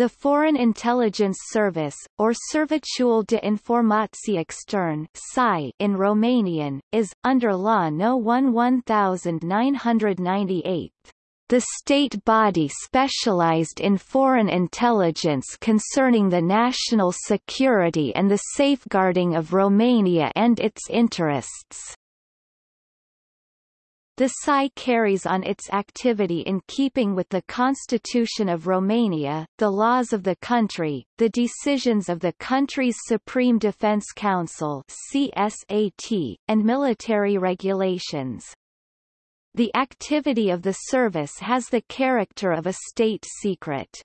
The Foreign Intelligence Service, or Serviciul de Informații Extern in Romanian, is, under Law No. 11998, the state body specialized in foreign intelligence concerning the national security and the safeguarding of Romania and its interests. The SAI carries on its activity in keeping with the Constitution of Romania, the laws of the country, the decisions of the country's Supreme Defense Council CSAT, and military regulations. The activity of the service has the character of a state secret.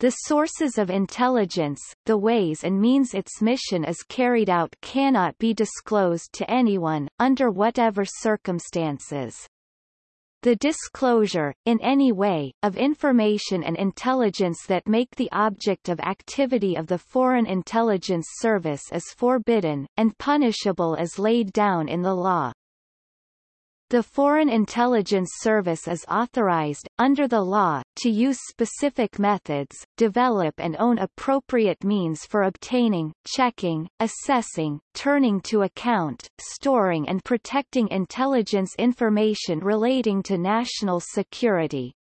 The sources of intelligence, the ways and means its mission is carried out cannot be disclosed to anyone, under whatever circumstances. The disclosure, in any way, of information and intelligence that make the object of activity of the Foreign Intelligence Service is forbidden, and punishable as laid down in the law. The Foreign Intelligence Service is authorized, under the law, to use specific methods, develop and own appropriate means for obtaining, checking, assessing, turning to account, storing and protecting intelligence information relating to national security.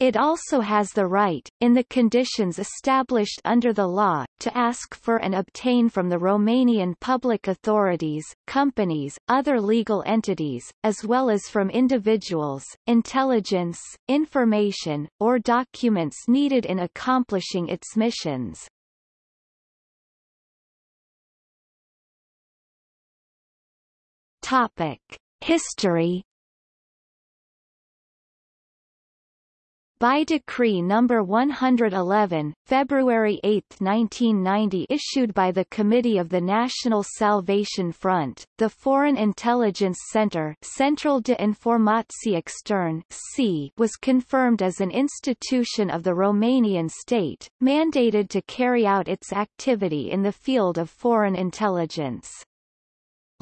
It also has the right, in the conditions established under the law, to ask for and obtain from the Romanian public authorities, companies, other legal entities, as well as from individuals, intelligence, information, or documents needed in accomplishing its missions. Topic. History By Decree No. 111, February 8, 1990 issued by the Committee of the National Salvation Front, the Foreign Intelligence Center Central de Informații Extern was confirmed as an institution of the Romanian state, mandated to carry out its activity in the field of foreign intelligence.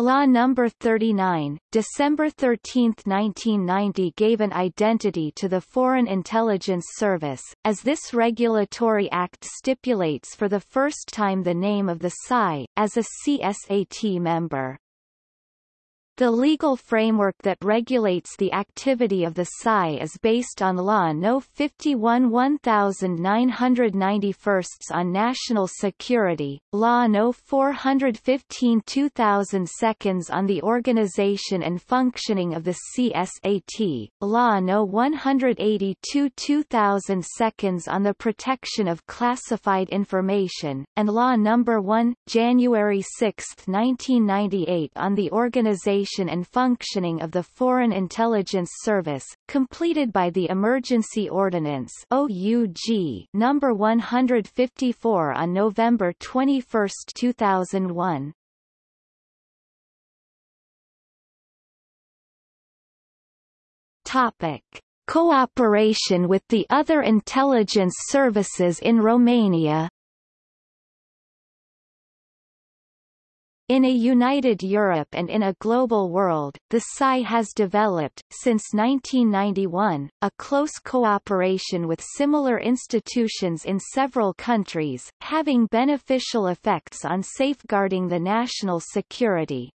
Law No. 39, December 13, 1990 gave an identity to the Foreign Intelligence Service, as this regulatory act stipulates for the first time the name of the SAI, as a CSAT member. The legal framework that regulates the activity of the SAI is based on Law No. 51 1991 on National Security, Law No. 415 2002 on the organization and functioning of the CSAT, Law No. 182 2002 on the protection of classified information, and Law No. 1, January 6, 1998 on the organization and functioning of the Foreign Intelligence Service, completed by the Emergency Ordinance OUG number 154 on November 21, 2001. Topic: Cooperation with the other intelligence services in Romania In a united Europe and in a global world, the SAI has developed, since 1991, a close cooperation with similar institutions in several countries, having beneficial effects on safeguarding the national security.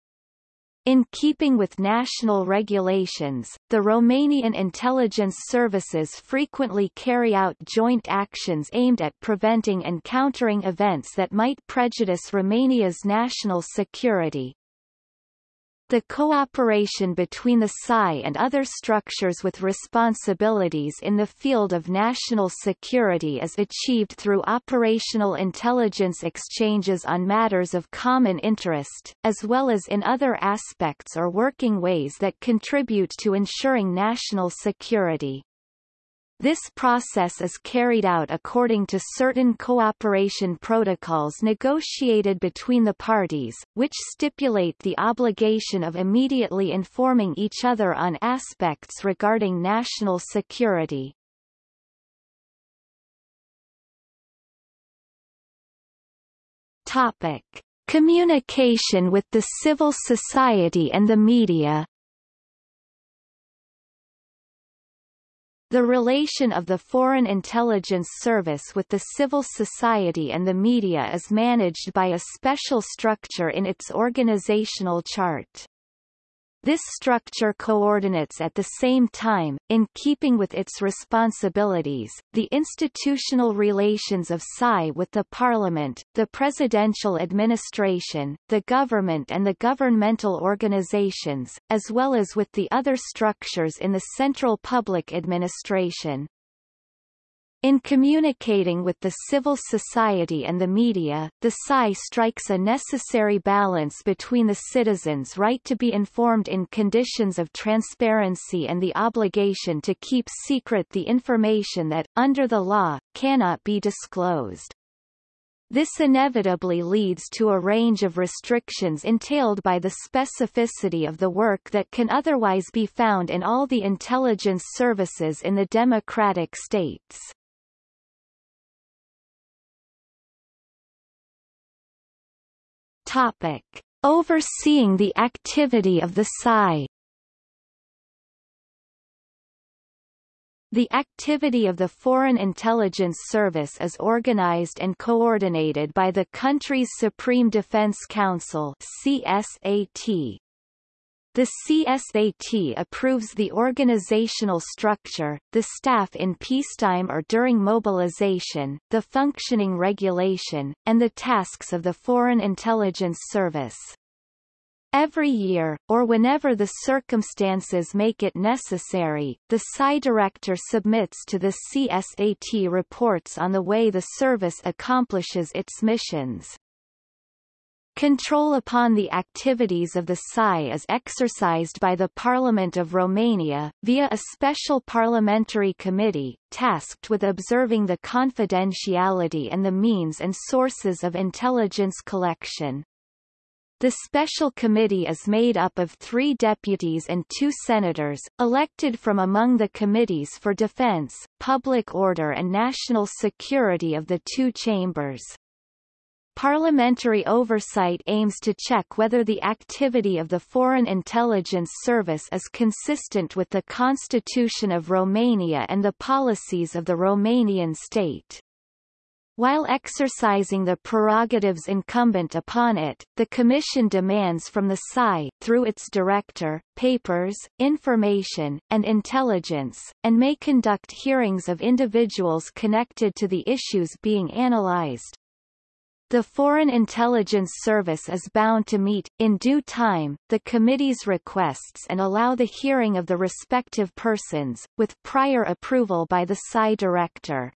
In keeping with national regulations, the Romanian intelligence services frequently carry out joint actions aimed at preventing and countering events that might prejudice Romania's national security. The cooperation between the SAI and other structures with responsibilities in the field of national security is achieved through operational intelligence exchanges on matters of common interest, as well as in other aspects or working ways that contribute to ensuring national security. This process is carried out according to certain cooperation protocols negotiated between the parties, which stipulate the obligation of immediately informing each other on aspects regarding national security. Topic. Communication with the civil society and the media The relation of the Foreign Intelligence Service with the civil society and the media is managed by a special structure in its organizational chart. This structure coordinates at the same time, in keeping with its responsibilities, the institutional relations of PSI with the Parliament, the presidential administration, the government and the governmental organizations, as well as with the other structures in the central public administration. In communicating with the civil society and the media, the PSI strikes a necessary balance between the citizens' right to be informed in conditions of transparency and the obligation to keep secret the information that, under the law, cannot be disclosed. This inevitably leads to a range of restrictions entailed by the specificity of the work that can otherwise be found in all the intelligence services in the democratic states. Topic. Overseeing the activity of the PSI The activity of the Foreign Intelligence Service is organized and coordinated by the country's Supreme Defense Council CSAT, the CSAT approves the organizational structure, the staff in peacetime or during mobilization, the functioning regulation, and the tasks of the Foreign Intelligence Service. Every year, or whenever the circumstances make it necessary, the PSI director submits to the CSAT reports on the way the service accomplishes its missions. Control upon the activities of the PSI is exercised by the Parliament of Romania, via a special parliamentary committee, tasked with observing the confidentiality and the means and sources of intelligence collection. The special committee is made up of three deputies and two senators, elected from among the committees for defense, public order and national security of the two chambers. Parliamentary oversight aims to check whether the activity of the Foreign Intelligence Service is consistent with the Constitution of Romania and the policies of the Romanian state. While exercising the prerogatives incumbent upon it, the Commission demands from the PSI, through its director, papers, information, and intelligence, and may conduct hearings of individuals connected to the issues being analyzed. The Foreign Intelligence Service is bound to meet, in due time, the committee's requests and allow the hearing of the respective persons, with prior approval by the PSI director.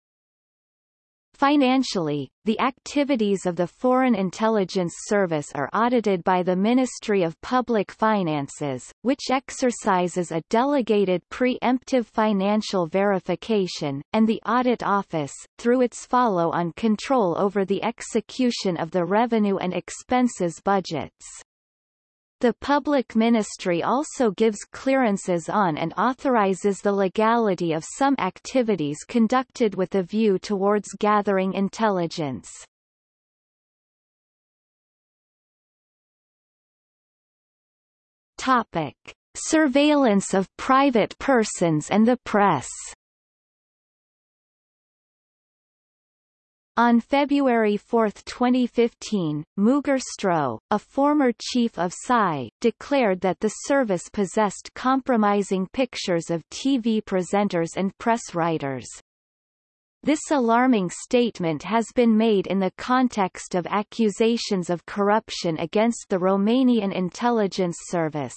Financially, the activities of the Foreign Intelligence Service are audited by the Ministry of Public Finances, which exercises a delegated preemptive financial verification, and the Audit Office, through its follow-on control over the execution of the revenue and expenses budgets. The public ministry also gives clearances on and authorizes the legality of some activities conducted with a view towards gathering intelligence. Topic. Surveillance of private persons and the press On February 4, 2015, Muger Stroh, a former chief of PSI, declared that the service possessed compromising pictures of TV presenters and press writers. This alarming statement has been made in the context of accusations of corruption against the Romanian intelligence service.